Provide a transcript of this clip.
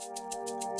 Música